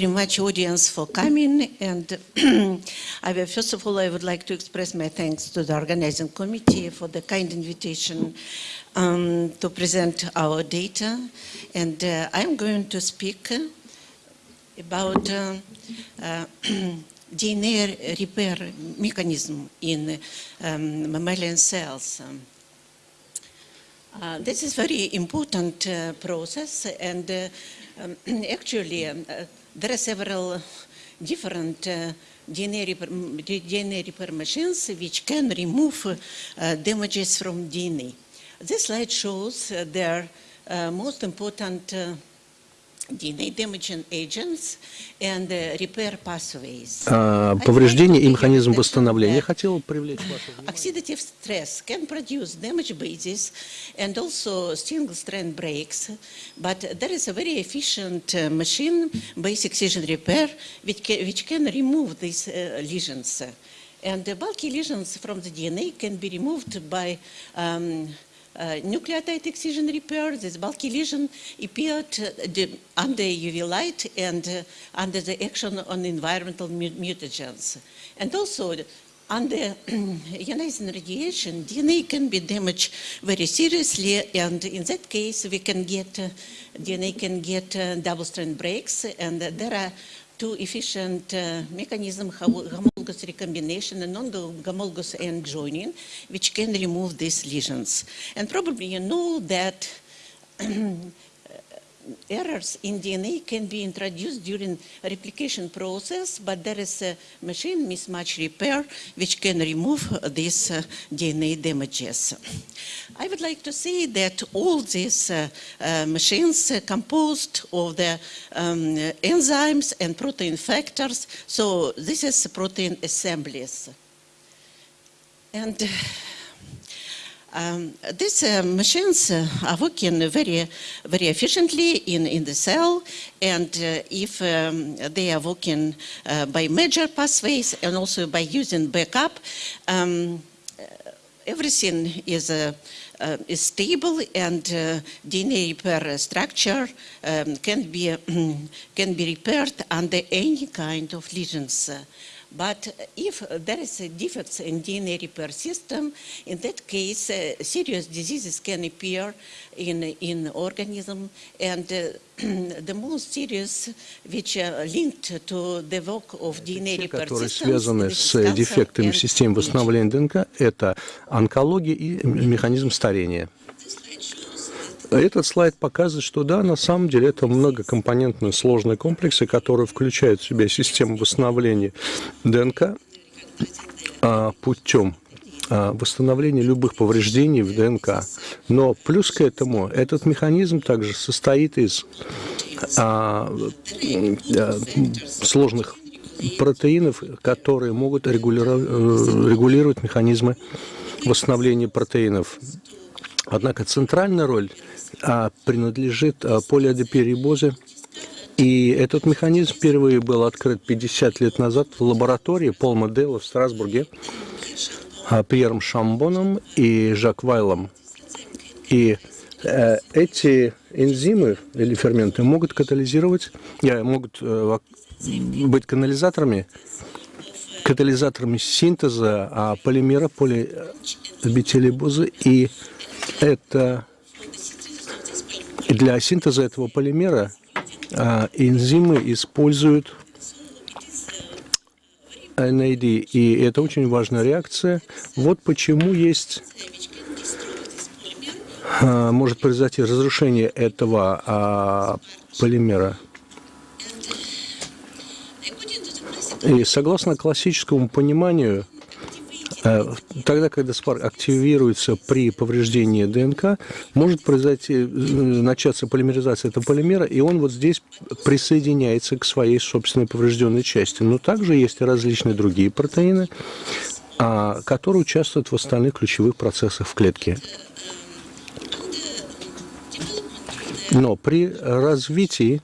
very much, audience, for coming. And I will, first of all, I would like to express my thanks to the organizing committee for the kind invitation um, to present our data. And uh, I'm going to speak about uh, uh, DNA repair mechanism in um, mammalian cells. Uh, this is very important uh, process and uh, um, actually um, uh, there are several different uh, DNA, repair, machines which can remove uh, damages from DNA. This slide shows their most important DNA damaging agents and repair pathways. Повреждение и механизм восстановления. Хотел привлечь ваше внимание. Oxidative stress can produce damage bases and also single-strand breaks, but there is a very efficient uh, machine, basic excision repair, which can, which can remove these uh, lesions. And the bulky lesions from the DNA can be removed by um, uh, nucleotide excision repair, this bulky lesion appeared uh, under UV light and uh, under the action on environmental mutagens. And also, under ionizing radiation, DNA can be damaged very seriously, and in that case, we can get, uh, DNA can get uh, double-strand breaks, and there are two efficient uh, mechanisms, homologous recombination and non-homologous end joining, which can remove these lesions. And probably you know that errors in DNA can be introduced during replication process, but there is a machine mismatch repair which can remove these uh, DNA damages. I would like to say that all these uh, uh, machines composed of the um, enzymes and protein factors, so this is protein assemblies. And um, these uh, machines uh, are working very, very efficiently in, in the cell, and uh, if um, they are working uh, by major pathways and also by using backup, um, everything is, uh, uh, is stable and DNA repair structure um, can, be, can be repaired under any kind of lesions. But if there is a defects in DNA repair system, in that case, uh, serious diseases can appear in, in organism and uh, the most serious, which are linked to the work of DNA Те, repair которые связаны с дефектами системы восстановления ДНК, это онкология и механизм старения. Этот слайд показывает, что да, на самом деле это многокомпонентные сложные комплексы, которые включают в себя систему восстановления ДНК а, путем а, восстановления любых повреждений в ДНК. Но плюс к этому этот механизм также состоит из а, а, сложных протеинов, которые могут э, регулировать механизмы восстановления протеинов. Однако центральная роль а, принадлежит а, полиадеперибозе. И этот механизм впервые был открыт 50 лет назад в лаборатории Пол Модела в Страсбурге а, Пьером Шамбоном и Жак Вайлом. И э, эти энзимы или ферменты могут катализировать, э, могут э, быть канализаторами, катализаторами синтеза полимера полиабетилибозы. И это для синтеза этого полимера а, энзимы используют NAD, и это очень важная реакция. Вот почему есть а, может произойти разрушение этого а, полимера. И согласно классическому пониманию, тогда, когда спарк активируется при повреждении ДНК, может произойти, э, начаться полимеризация этого полимера, и он вот здесь присоединяется к своей собственной поврежденной части. Но также есть различные другие протеины, а, которые участвуют в остальных ключевых процессах в клетке. Но при развитии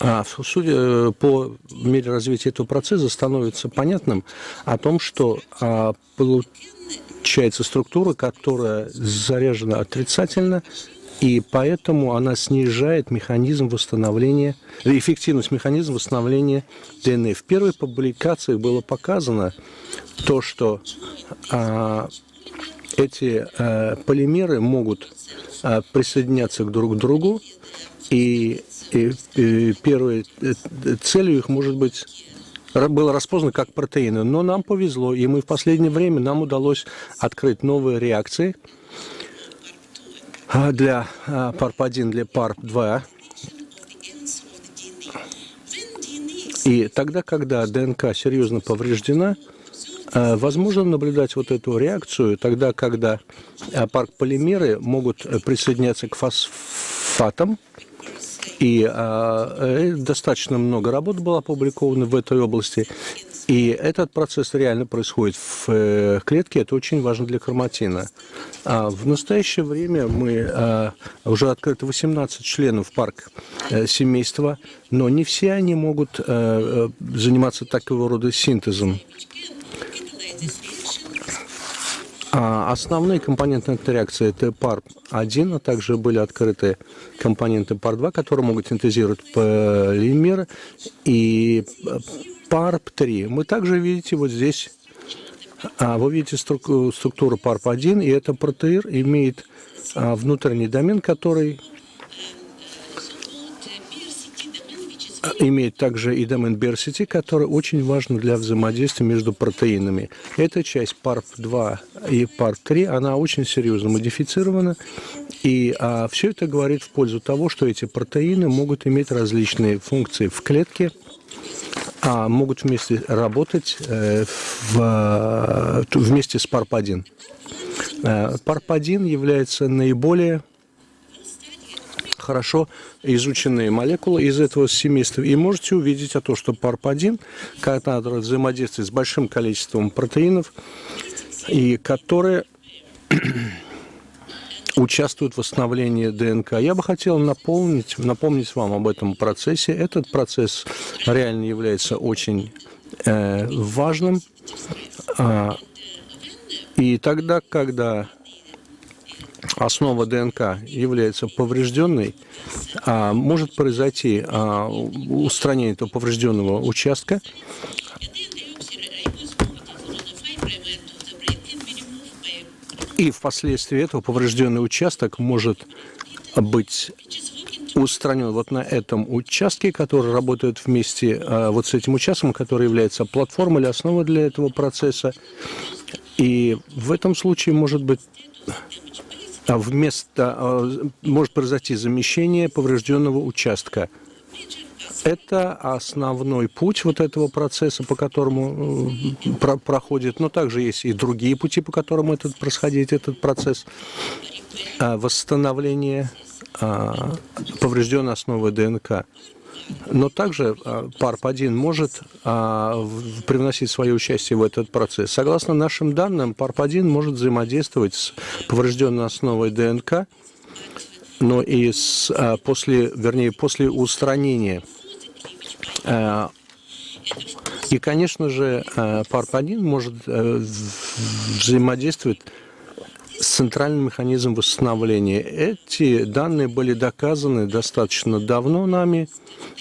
а, судя э, по мере развития этого процесса становится понятным о том, что а, получается структура, которая заряжена отрицательно, и поэтому она снижает механизм восстановления, эффективность механизма восстановления ДНК. В первой публикации было показано то, что а, эти а, полимеры могут а, присоединяться друг к другу, и, и, и первой э, целью их может быть было распознано как протеины. Но нам повезло, и мы в последнее время нам удалось открыть новые реакции а, для PARP-1, для PARP-2. И тогда, когда ДНК серьезно повреждена, а, возможно наблюдать вот эту реакцию тогда, когда парк-полимеры могут присоединяться к фосфатам, и э, достаточно много работ было опубликовано в этой области. И этот процесс реально происходит в э, клетке, это очень важно для хроматина. А в настоящее время мы э, уже открыто 18 членов парк э, семейства, но не все они могут э, заниматься такого рода синтезом. А основные компоненты этой реакции – это PARP-1, а также были открыты компоненты PARP-2, которые могут синтезировать полимеры, и PARP-3. Мы также видите вот здесь, а, вы видите структуру PARP-1, и это протеин имеет а, внутренний домен, который имеет также и домен Берсити, который очень важен для взаимодействия между протеинами. Эта часть PARP-2 и PARP-3, она очень серьезно модифицирована, и а, все это говорит в пользу того, что эти протеины могут иметь различные функции в клетке, а могут вместе работать э, в, вместе с PARP-1. PARP-1 э, является наиболее хорошо изученные молекулы из этого семейства. И можете увидеть о том, что PARP-1, когда взаимодействует с большим количеством протеинов, и которые участвуют в восстановлении ДНК. Я бы хотел напомнить, напомнить вам об этом процессе. Этот процесс реально является очень э, важным. А, и тогда, когда основа ДНК является поврежденной, а может произойти а, устранение этого поврежденного участка, и впоследствии этого поврежденный участок может быть устранен вот на этом участке, который работает вместе а, вот с этим участком, который является платформой или основой для этого процесса. И в этом случае может быть вместо, а, может произойти замещение поврежденного участка. Это основной путь вот этого процесса, по которому э, про проходит, но также есть и другие пути, по которым этот происходит этот процесс а, восстановления поврежденной основы ДНК. Но также PARP-1 а, может а, привносить свое участие в этот процесс. Согласно нашим данным, PARP-1 может взаимодействовать с поврежденной основой ДНК, но и с, а, после, вернее, после устранения. И, конечно же, PARP-1 может э, взаимодействовать с центральным механизмом восстановления. Эти данные были доказаны достаточно давно нами,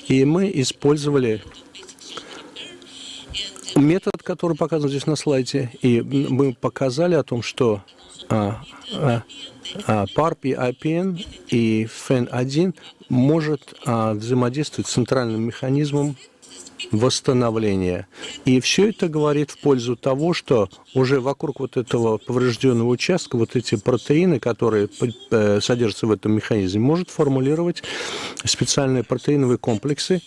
и мы использовали метод, который показан здесь на слайде, и мы показали о том, что а, а, а, PARP и IPN и FEN1 может а, взаимодействовать с центральным механизмом восстановления. И все это говорит в пользу того, что уже вокруг вот этого поврежденного участка вот эти протеины, которые э, содержатся в этом механизме, может формулировать специальные протеиновые комплексы,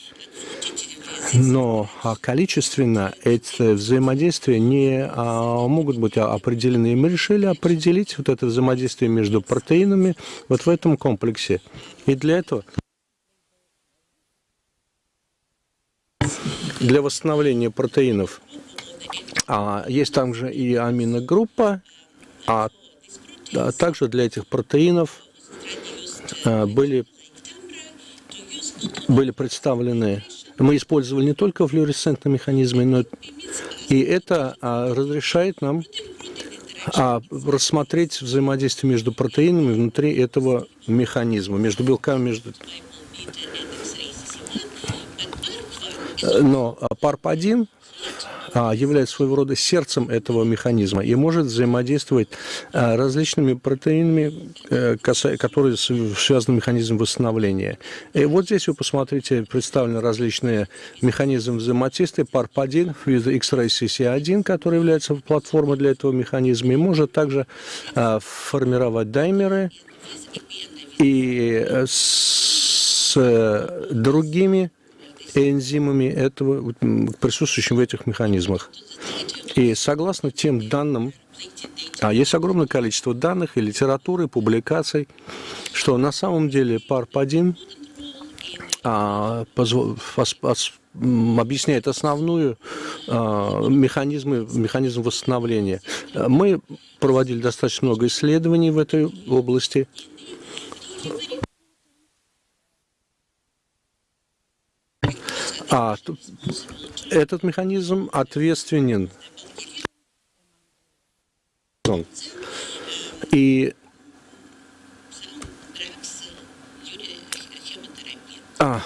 но а, количественно эти взаимодействия не а, могут быть определены. И мы решили определить вот это взаимодействие между протеинами вот в этом комплексе. И для этого для восстановления протеинов. А, есть также и аминогруппа, а, а также для этих протеинов а, были, были представлены, мы использовали не только флуоресцентные механизмы, но и это а, разрешает нам а рассмотреть взаимодействие между протеинами внутри этого механизма, между белками, между... Но ПАРП-1 а, является своего рода сердцем этого механизма и может взаимодействовать а, различными протеинами, э, которые связаны с механизмом восстановления. И вот здесь вы посмотрите, представлены различные механизмы взаимодействия. PARP1, X-Ray CC1, который является платформой для этого механизма, и может также а, формировать даймеры и э, с э, другими энзимами этого, присутствующими в этих механизмах. И согласно тем данным, а есть огромное количество данных и литературы, и публикаций, что на самом деле ПАРП-1 а, объясняет основную а, механизмы, механизм восстановления. Мы проводили достаточно много исследований в этой области. А этот механизм ответственен. И а,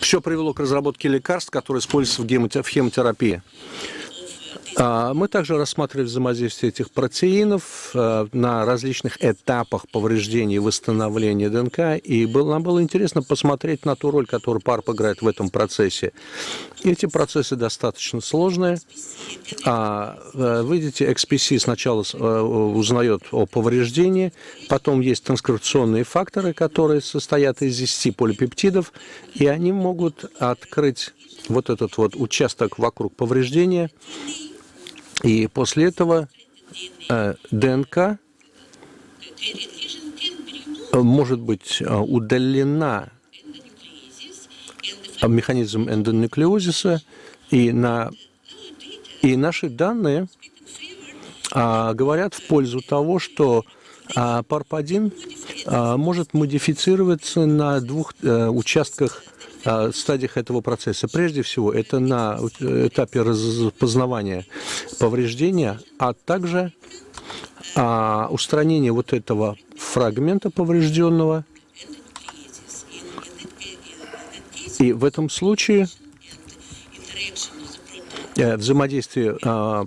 все привело к разработке лекарств, которые используются в хемотерапии. А, мы также рассматривали взаимодействие этих протеинов а, на различных этапах повреждения и восстановления ДНК, и нам было интересно посмотреть на ту роль, которую ПАРП играет в этом процессе. Эти процессы достаточно сложные. А, вы видите, XPC сначала узнает о повреждении, потом есть транскрипционные факторы, которые состоят из 10 полипептидов, и они могут открыть вот этот вот участок вокруг повреждения, и после этого э, ДНК может быть э, удалена механизм эндонуклеозиса, и, на, и наши данные а, говорят в пользу того, что а, ПАРП-1 а, может модифицироваться на двух а, участках стадиях этого процесса. Прежде всего, это на этапе распознавания повреждения, а также а, устранение вот этого фрагмента поврежденного. И в этом случае э, взаимодействие а,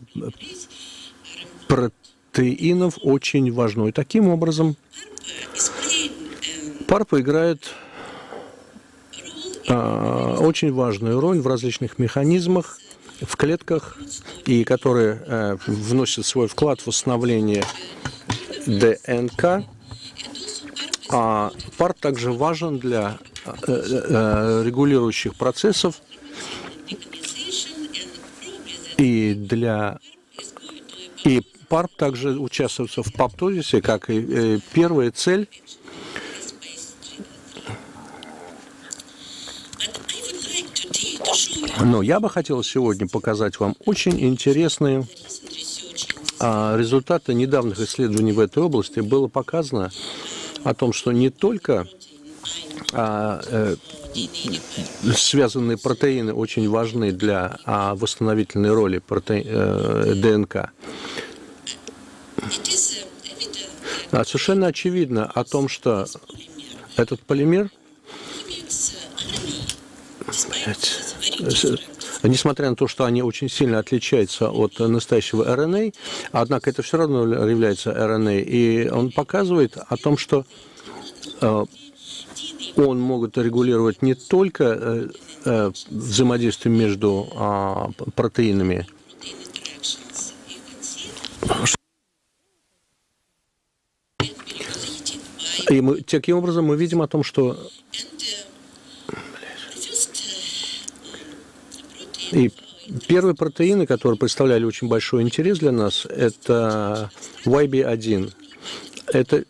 протеинов очень важно. И таким образом ПАРП играет очень важную роль в различных механизмах, в клетках, и которые э, вносят свой вклад в восстановление ДНК. А пар также важен для э, э, регулирующих процессов и для и ПАРП также участвует в паптозисе, как и первая цель Но я бы хотел сегодня показать вам очень интересные а, результаты недавних исследований в этой области. Было показано о том, что не только а, э, связанные протеины очень важны для а, восстановительной роли проте... э, ДНК. Совершенно очевидно о том, что этот полимер Блять несмотря на то, что они очень сильно отличаются от настоящего РНА, однако это все равно является РНА, и он показывает о том, что э, он может регулировать не только э, э, взаимодействие между а, протеинами, и мы, таким образом мы видим о том, что И первые протеины, которые представляли очень большой интерес для нас, это YB1. Это,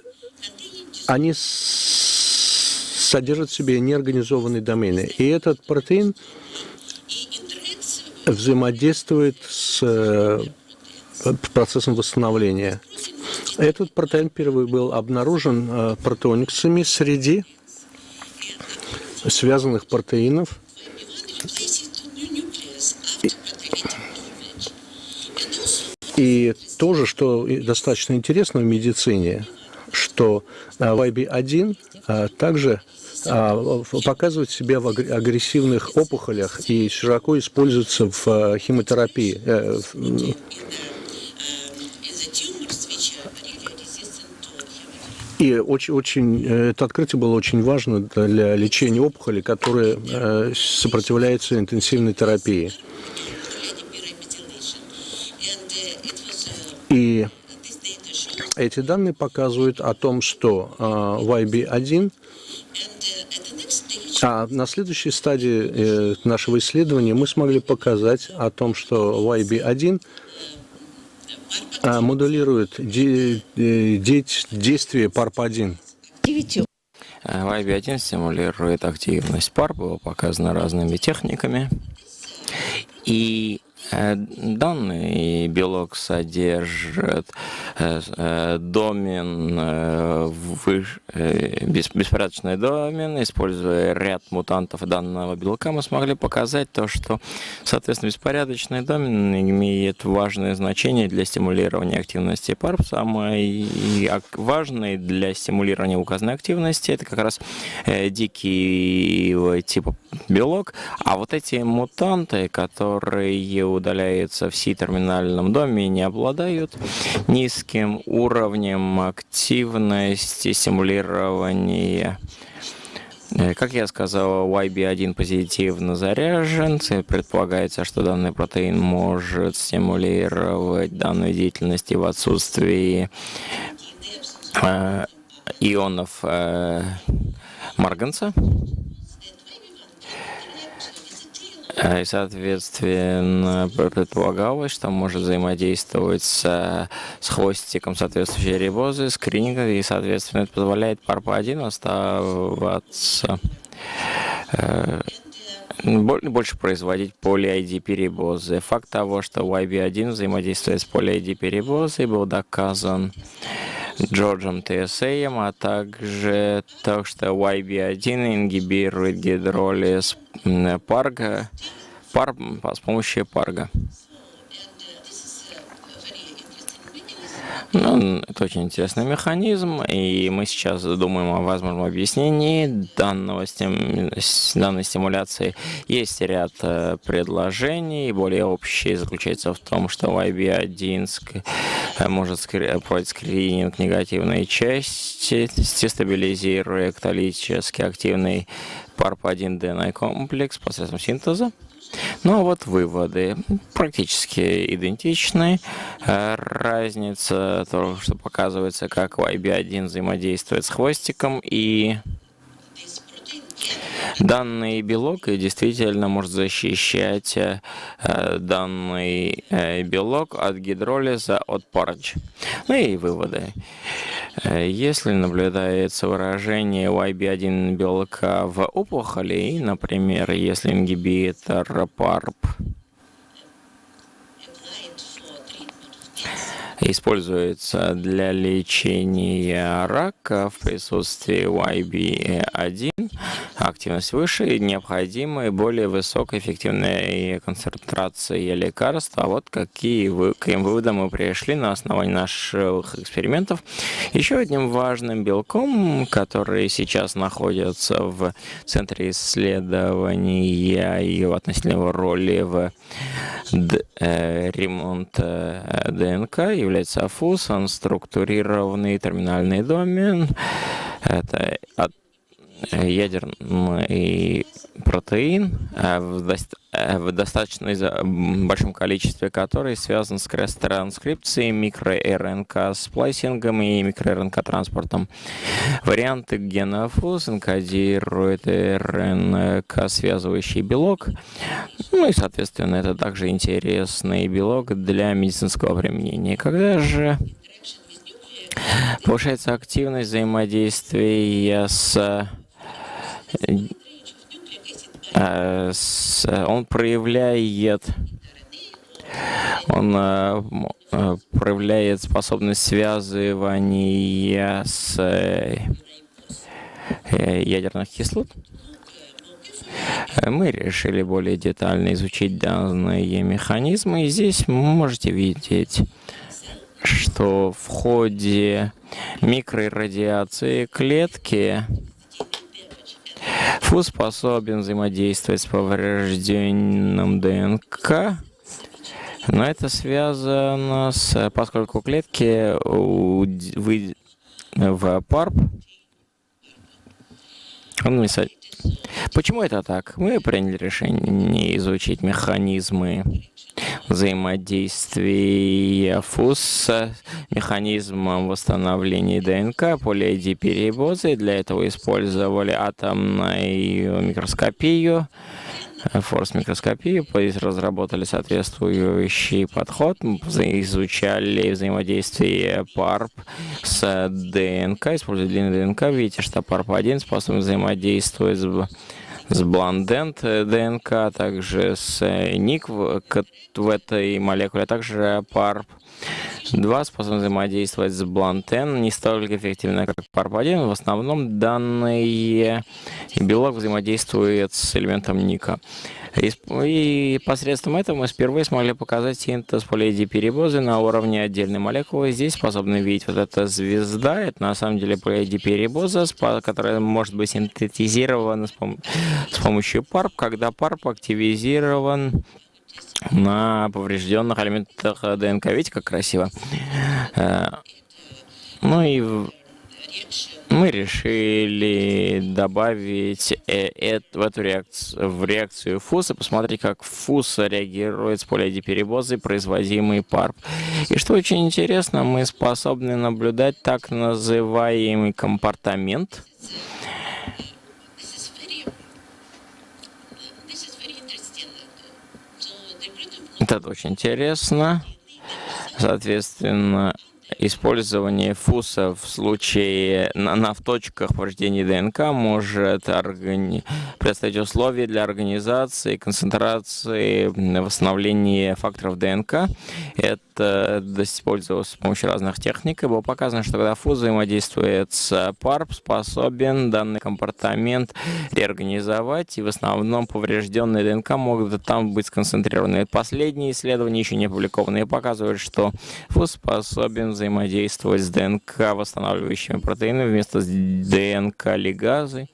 они содержат в себе неорганизованные домены. И этот протеин взаимодействует с э, процессом восстановления. Этот протеин первый был обнаружен э, протеониксами среди связанных протеинов, И тоже, что достаточно интересно в медицине, что YB1 также показывает себя в агрессивных опухолях и широко используется в химиотерапии. И очень, очень, это открытие было очень важно для лечения опухолей, которые э, сопротивляются интенсивной терапии. И эти данные показывают о том, что э, YB1 а на следующей стадии э, нашего исследования мы смогли показать о том, что YB1 а, модулирует де, де, действие PARP1. YB1 стимулирует активность PARP, было показано разными техниками. И Э, данный белок содержит э, э, домен, беспорядочный домен. Используя ряд мутантов данного белка, мы смогли показать то, что, соответственно, беспорядочный домен имеет важное значение для стимулирования активности PARP. Самый важный для стимулирования указанной активности это как раз дикий типа белок. А вот эти мутанты, которые удаляются в C-терминальном доме, не обладают низким уровнем активности стимулирования э, как я сказал, YB1 позитивно заряжен. Предполагается, что данный протеин может стимулировать данную деятельность в отсутствии э, ионов э, марганца. Э, и, соответственно, предполагалось, что может взаимодействовать с, с хвостиком соответствующей рибозы, скрининг, и, соответственно, это позволяет PARP1 оставаться э, больше производить поли-ID-перебозы. Факт того, что YB1 взаимодействует с поли-ID-перебозой, был доказан Джорджем ТСАем, а также то, что YB1 ингибирует гидролиз парга, пар, с помощью парга. Ну, это очень интересный механизм, и мы сейчас думаем о возможном объяснении данного стим... данной стимуляции. Есть ряд э, предложений, более общие заключается в том, что YB1 э, может проводить скрининг негативной части, стабилизируя каталитически активный PARP1-DNA комплекс посредством синтеза. Ну а вот выводы практически идентичны. Э, разница, то, что показывается, как YB1 взаимодействует с хвостиком и Данный белок действительно может защищать э, данный э, белок от гидролиза от парч. Ну и выводы. Э, если наблюдается выражение YB1 белка в опухоли, например, если ингибитор PARP используется для лечения рака в присутствии YB1, активность выше, необходимы более высокоэффективные концентрации лекарства. Вот какие вы, каким выводам мы пришли на основании наших экспериментов. Еще одним важным белком, который сейчас находится в центре исследования и его относительной роли в э, ремонт э, ДНК, является АФУС, он структурированный терминальный домен. Это от ядерный протеин э, э, в достаточно большом количестве который связан с кресс-транскрипцией, микро-РНК-сплайсингом и микро-РНК-транспортом. Варианты гена ФУС энкодируют РНК-связывающий белок. Ну и, соответственно, это также интересный белок для медицинского применения. Когда же повышается активность взаимодействия с Э, он проявляет он э, э, проявляет способность связывания с ядерных кислот. Мы решили более детально изучить данные механизмы. И здесь можете видеть то в ходе микрорадиации клетки ФУС способен взаимодействовать с поврежденным ДНК, но это связано с, поскольку клетки в ПАРП, Почему это так? Мы приняли решение изучить механизмы взаимодействия ФУС с механизмом восстановления ДНК полиэдиперибозы. Для этого использовали атомную микроскопию, форс-микроскопию, разработали соответствующий подход, изучали взаимодействие ПАРП с ДНК, используя длинный ДНК. Видите, что ПАРП-1 способен взаимодействовать с с Бландент ДНК, а также с ник в, в этой молекуле, а также PARP. Два способны взаимодействовать с Блантен не столько эффективно, как PARP1. В основном данный белок взаимодействует с элементом ника. И посредством этого мы впервые смогли показать синтез полиэдиперибозы на уровне отдельной молекулы. Здесь способны видеть вот эта звезда. Это на самом деле полиэдиперибоза, которая может быть синтезирована с, пом с помощью PARP, когда PARP активизирован на поврежденных элементах ДНК. Видите, как красиво? Э, ну и мы решили добавить э, в эту реакцию, в реакцию ФУСа, посмотреть, как ФУС реагирует с полиодиперибозой, производимый ПАРП. И что очень интересно, мы способны наблюдать так называемый компортамент, Это очень интересно. Соответственно, использование фуса в случае на, на в точках повреждения ДНК может органи... представить условия для организации, концентрации, восстановления факторов ДНК. Это использовалось с помощью разных техник. И было показано, что когда фуз взаимодействует с ПАРП, способен данный компортамент реорганизовать, и в основном поврежденные ДНК могут там быть сконцентрированы. Последние исследования, еще не опубликованные, показывают, что фуз способен взаимодействовать с ДНК восстанавливающими протеинами вместо ДНК лигазы,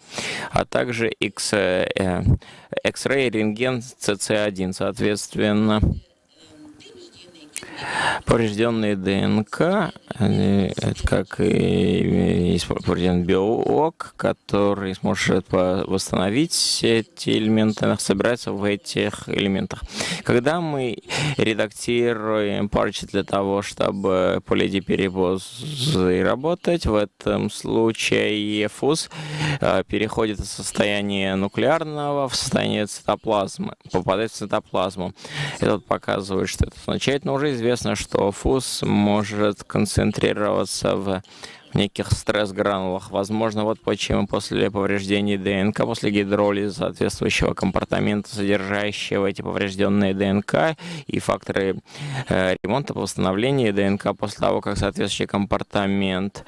а также X-ray э, рентген CC1, соответственно. Поврежденные ДНК, как и поврежден белок, который сможет восстановить эти элементы, собирается в этих элементах. Когда мы редактируем парчи для того, чтобы полидиперибозы работать, в этом случае фуз э, переходит из состояния нуклеарного в состояние цитоплазмы, попадает в цитоплазму. Это показывает, что это означает, но уже известно, что фуз может концентрироваться в неких стресс-гранулах. Возможно, вот почему после повреждений ДНК, после гидролиза соответствующего компортамента, содержащего эти поврежденные ДНК и факторы э, ремонта, восстановления ДНК после того, как соответствующий компортамент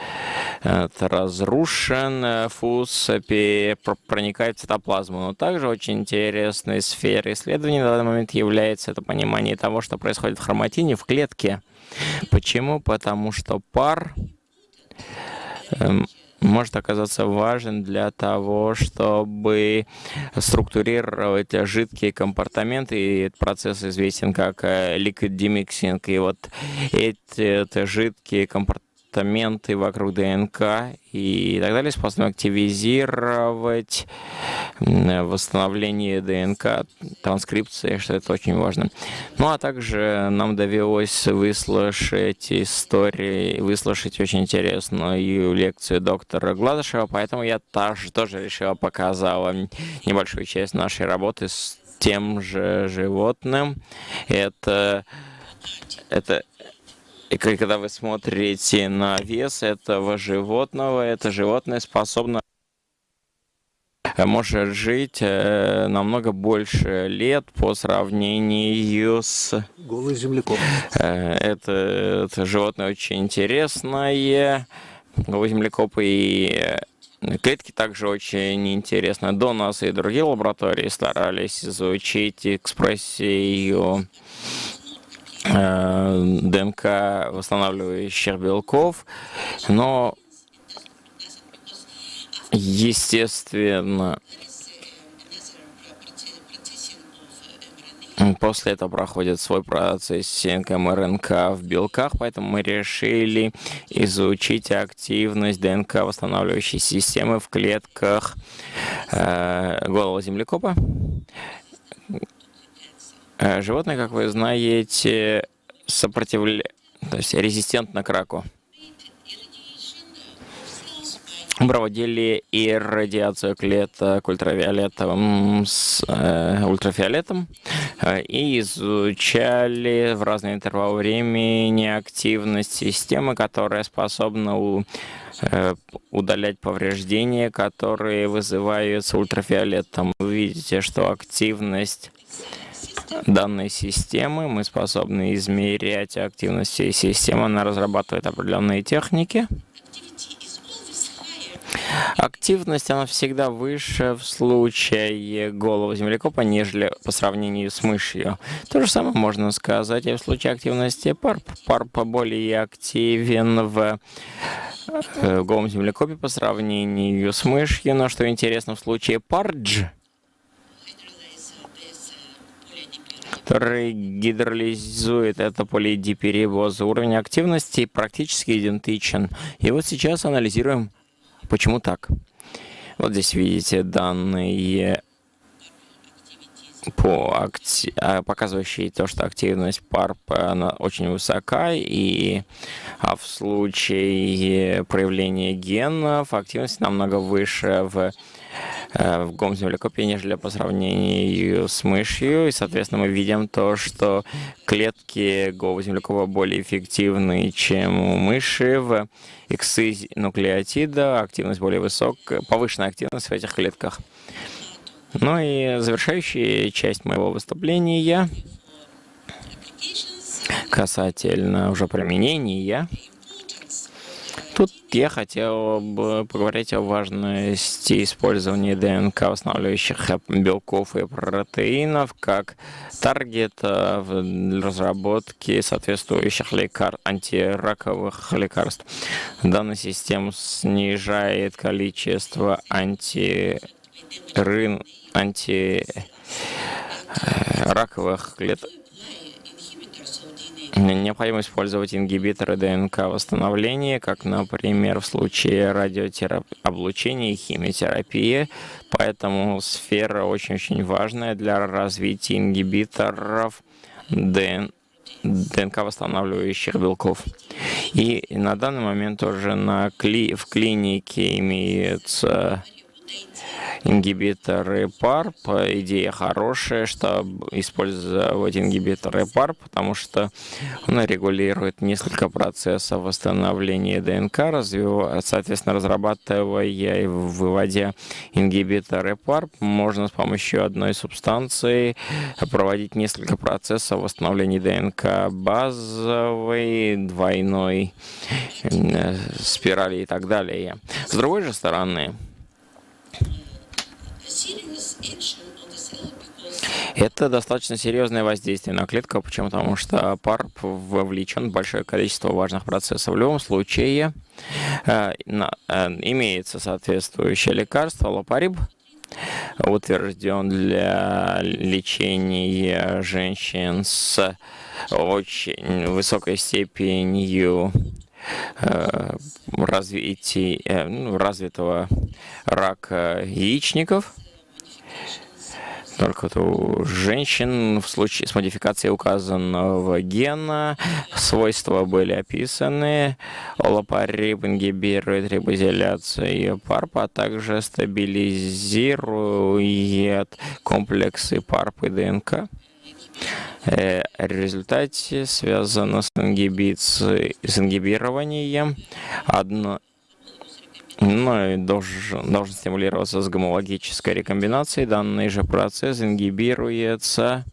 э, разрушен, э, ФУС проникает в цитоплазму. Но также очень интересной сферой исследований на данный момент является это понимание того, что происходит в хроматине в клетке. Почему? Потому что пар может оказаться важен для того, чтобы структурировать жидкие компортаменты. И этот процесс известен как э, liquid demixing. И вот эти жидкие компортаменты фрагменты вокруг ДНК и так далее, способны активизировать восстановление ДНК, транскрипции, что это очень важно. Ну, а также нам довелось выслушать истории, выслушать очень интересную лекцию доктора Гладышева, поэтому я тоже, тоже решила показала небольшую часть нашей работы с тем же животным. Это, это и когда вы смотрите на вес этого животного, это животное способно э, может жить э, намного больше лет по сравнению с... Голый землекоп. Э, это, это животное очень интересное. Голый землекоп и Клетки также очень интересны. До нас и другие лаборатории старались изучить экспрессию э, ДНК восстанавливающих белков, но естественно После этого проходит свой процессинг МРНК в белках, поэтому мы решили изучить активность ДНК восстанавливающей системы в клетках э, голого землекопа. Э, животное, как вы знаете, сопротивля... то есть резистентно к раку проводили и радиацию клеток ультрафиолетовым с э, ультрафиолетом э, и изучали в разные интервалы времени активность системы, которая способна у, э, удалять повреждения, которые вызываются ультрафиолетом. Вы видите, что активность данной системы, мы способны измерять активность всей системы, она разрабатывает определенные техники. Активность, она всегда выше в случае голого землекопа, нежели по сравнению с мышью. То же самое можно сказать и в случае активности парп. Парп более активен в э, голом землекопе по сравнению с мышью, но что интересно, в случае пардж, который гидролизует это полидиперибоз, уровень активности практически идентичен. И вот сейчас анализируем Почему так? Вот здесь видите данные по акти... А, показывающие то, что активность PARP она очень высока, и а в случае проявления генов активность намного выше в в гомземлекопе, нежели по сравнению с мышью. И, соответственно, мы видим то, что клетки говоземлекопа более эффективны, чем у мыши. В иксы нуклеотида активность более высокая, повышенная активность в этих клетках. Ну и завершающая часть моего выступления касательно уже применения Тут я хотел бы поговорить о важности использования ДНК восстанавливающих белков и протеинов как таргета в разработке соответствующих лекар... антираковых лекарств. Данная система снижает количество антирын... антираковых клеток Необходимо использовать ингибиторы ДНК восстановления, как, например, в случае радиооблучения и химиотерапии. Поэтому сфера очень-очень важная для развития ингибиторов ДНК. ДНК восстанавливающих белков. И на данный момент уже на кли в клинике имеется ингибиторы PARP. Идея хорошая, чтобы использовать ингибиторы PARP, потому что он регулирует несколько процессов восстановления ДНК, развивая, соответственно, разрабатывая и выводя ингибиторы PARP, можно с помощью одной субстанции проводить несколько процессов восстановления ДНК базовой, двойной, э, спирали и так далее. С другой же стороны, это достаточно серьезное воздействие на клетку. Почему? Потому что ПАРП вовлечен в большое количество важных процессов. В любом случае э, э, имеется соответствующее лекарство, лопариб, утвержден для лечения женщин с очень высокой степенью э, развития, ну, развитого рака яичников только у женщин в случае с модификацией указанного гена свойства были описаны. Олапариб ингибирует рибозиляцию ПАРП, а также стабилизирует комплексы ПАРП и ДНК. Э, в результате связано с, ингибицией, с ингибированием одно, ну, должен, должен стимулироваться с гомологической рекомбинацией. Данный же процесс ингибируется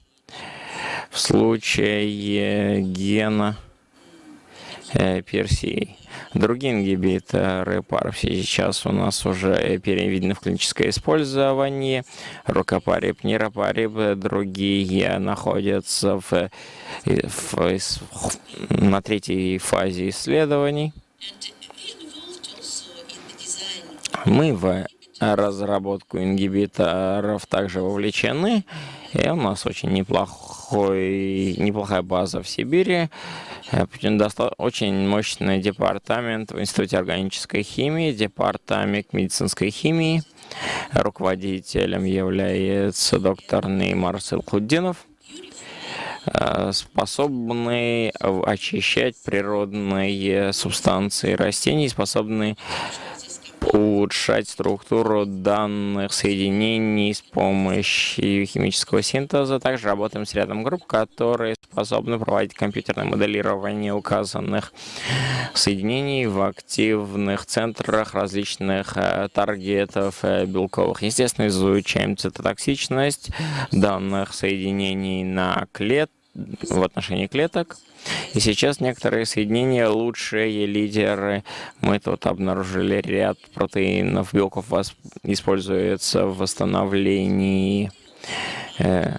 в случае гена PRC. Другие ингибиторы PARP сейчас у нас уже переведены в клиническое использование. Рукопарип, нейропарип, другие находятся в, в, в, на третьей фазе исследований. Мы в разработку ингибиторов также вовлечены. И у нас очень неплохой, неплохая база в Сибири. Э, очень мощный департамент в Институте органической химии, департамент медицинской химии. Руководителем является доктор Неймар Силхуддинов э, способный очищать природные субстанции растений, способный улучшать структуру данных соединений с помощью химического синтеза. Также работаем с рядом групп, которые способны проводить компьютерное моделирование указанных соединений в активных центрах различных э, таргетов э, белковых. Естественно, изучаем цитотоксичность данных соединений на клет в отношении клеток. И сейчас некоторые соединения лучшие лидеры. Мы тут обнаружили ряд протеинов, белков используется в восстановлении э,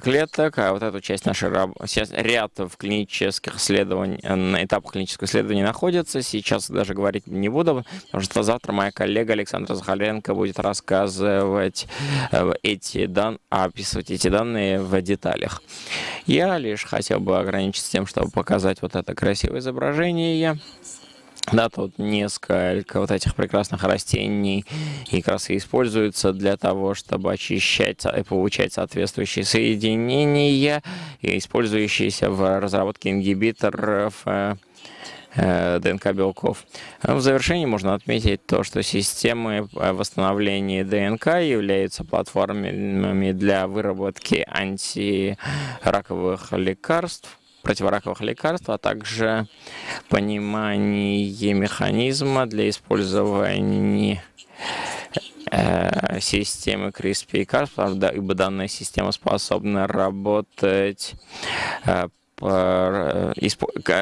клеток, а вот эту часть нашей работы, ряд в клинических исследований, на этапах клинического исследования находится, сейчас даже говорить не буду, потому что завтра моя коллега Александра Захаренко будет рассказывать э, эти данные, описывать эти данные в деталях. Я лишь хотел бы ограничиться тем, чтобы показать вот это красивое изображение. Да, тут несколько вот этих прекрасных растений и и используются для того, чтобы очищать и получать соответствующие соединения, использующиеся в разработке ингибиторов э, э, ДНК белков. В завершении можно отметить то, что системы восстановления ДНК являются платформами для выработки антираковых лекарств, противораковых лекарств, а также понимание механизма для использования э, системы CRISPR-Cas, правда, ибо данная система способна работать Э,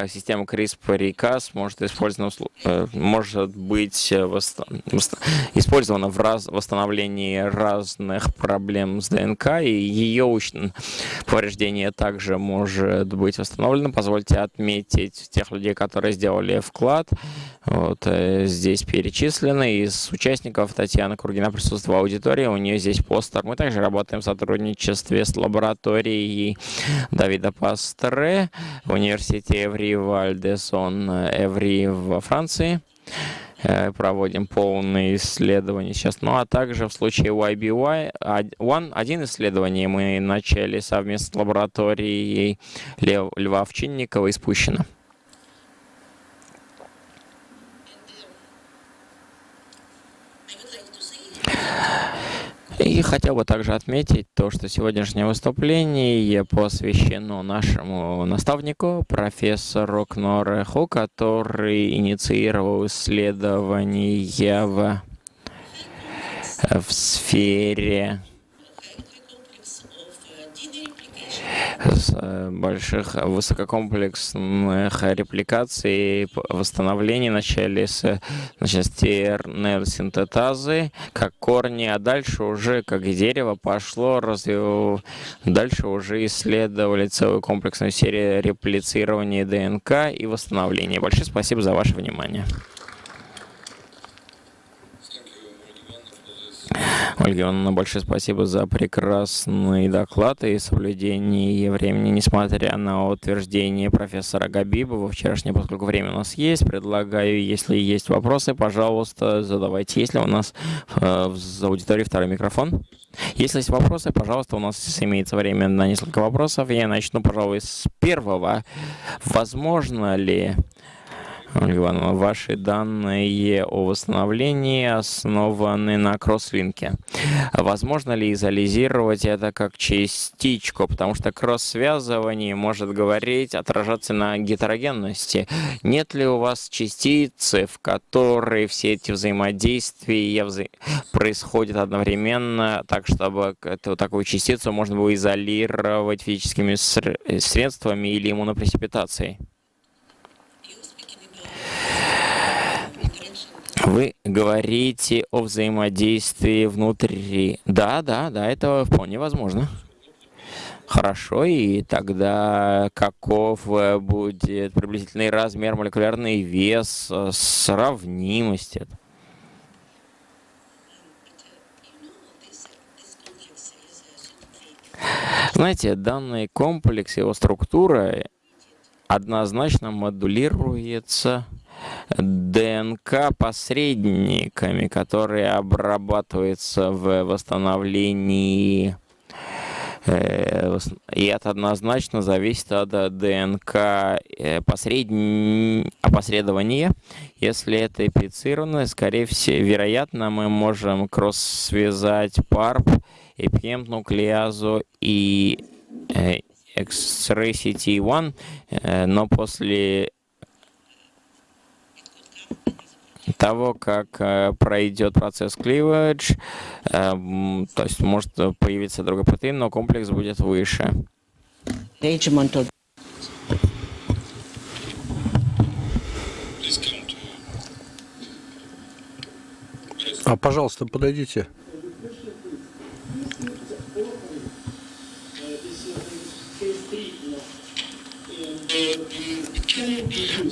система CRISPR и Cas может, использована, э, может быть э, использована в раз, восстановлении разных проблем с ДНК, и ее повреждение также может быть восстановлено. Позвольте отметить тех людей, которые сделали вклад. Вот здесь перечислены. Из участников Татьяна Кургина присутствует в аудитории, у нее здесь постер. Мы также работаем в сотрудничестве с лабораторией Давида Пастре, в университете Эври Вальдесон Эври во Франции. Э, проводим полные исследования сейчас. Ну а также в случае YBY, One, один исследование мы начали совместно с лабораторией Льва Овчинникова из Пущина. И хотел бы также отметить то, что сегодняшнее выступление посвящено нашему наставнику, профессору Кнореху, который инициировал исследования в, в сфере Э, больших высококомплексных репликаций, восстановлений вначале с значит, синтетазы, как корни, а дальше уже как дерево пошло, развив... дальше уже исследовали целую комплексную серию реплицирования ДНК и восстановления. Большое спасибо за ваше внимание. Ольга Ивановна, большое спасибо за прекрасный доклад и соблюдение времени, несмотря на утверждение профессора Габибова вчерашнее, поскольку время у нас есть. Предлагаю, если есть вопросы, пожалуйста, задавайте. Если у нас э, в аудитории второй микрофон. Если есть вопросы, пожалуйста, у нас имеется время на несколько вопросов. Я начну, пожалуй, с первого. Возможно ли Ивановна, ваши данные о восстановлении основаны на кросслинке. Возможно ли изолизировать это как частичку, потому что кросс-связывание может говорить, отражаться на гетерогенности. Нет ли у вас частицы, в которые все эти взаимодействия вза... происходят одновременно, так чтобы эту такую частицу можно было изолировать физическими средствами или иммунопрецепитацией? Вы говорите о взаимодействии внутри. Да, да, да, это вполне возможно. Хорошо, и тогда каков э, будет приблизительный размер, молекулярный вес, э, сравнимость? Знаете, данный комплекс, его структура однозначно модулируется ДНК-посредниками, которые обрабатываются в восстановлении э, и это однозначно зависит от ДНК э, посредн... опосредования. Если это эпицировано, скорее всего, вероятно, мы можем кросс-связать PARP, эпигент-нуклеазу и X-ray CT1, но после того, как э, пройдет процесс cleavage, э, то есть может появиться другой протеин, но комплекс будет выше. А, пожалуйста, подойдите.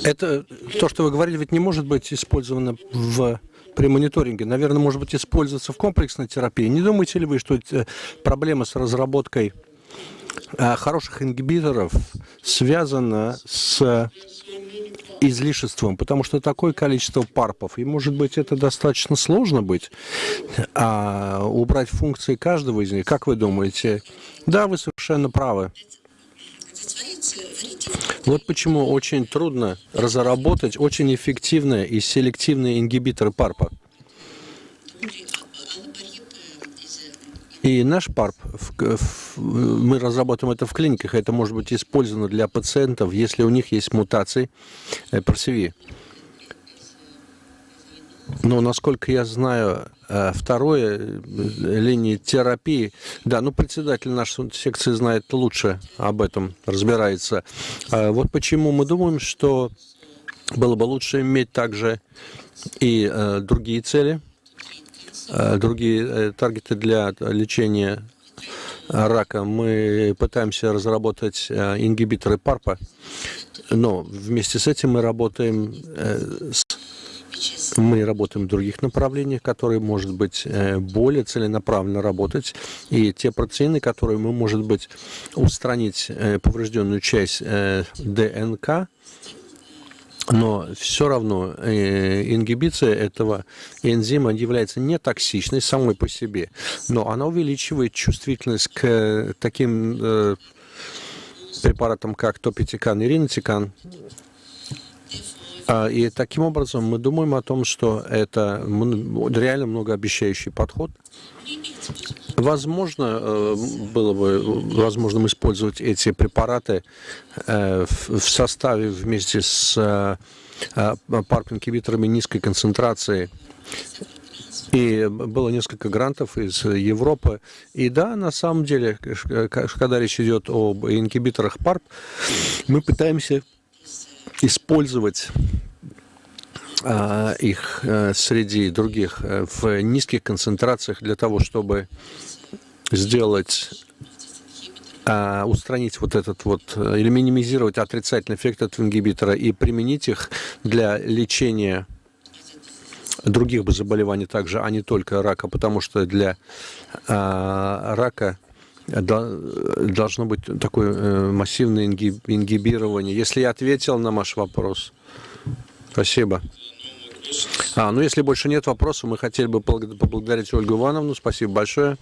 Это то, что вы говорили, ведь не может быть использовано в при мониторинге, наверное, может быть использоваться в комплексной терапии. Не думаете ли вы, что проблема с разработкой э, хороших ингибиторов связана с излишеством, потому что такое количество парпов, и может быть это достаточно сложно быть, а убрать функции каждого из них, как вы думаете? Да, вы совершенно правы. Вот почему очень трудно разработать очень эффективные и селективные ингибиторы ПАРПа. И наш ПАРП, в, в, мы разработаем это в клиниках, это может быть использовано для пациентов, если у них есть мутации э, ПРСВИ. Но, насколько я знаю, второе э, линии терапии, да, ну, председатель нашей секции знает лучше об этом, разбирается. А вот почему мы думаем, что было бы лучше иметь также и э, другие цели, э, другие э, таргеты для лечения рака. Мы пытаемся разработать э, ингибиторы ПАРПа, но вместе с этим мы работаем э, с мы работаем в других направлениях, которые, может быть, э, более целенаправленно работать. И те протеины, которые мы, может быть, устранить э, поврежденную часть э, ДНК, но все равно ингибиция этого энзима является не токсичной самой по себе, но она увеличивает чувствительность к таким препаратам, как топитикан и ринотикан, и таким образом мы думаем о том, что это реально многообещающий подход. Возможно, э, было бы возможным использовать эти препараты э, в составе вместе с э, парп-ингибиторами низкой концентрации. И было несколько грантов из Европы. И да, на самом деле, когда речь идет об ингибиторах ПАРП, мы пытаемся использовать а, их э, среди других э, в низких концентрациях для того, чтобы сделать а, устранить вот этот вот, э, или минимизировать отрицательный эффект от ингибитора и применить их для лечения других бы заболеваний также, а не только рака, потому что для а, рака должно быть такое массивное ингибирование. Если я ответил на ваш вопрос. Спасибо. А, ну если больше нет вопросов, мы хотели бы поблагодарить Ольгу Ивановну. Спасибо большое.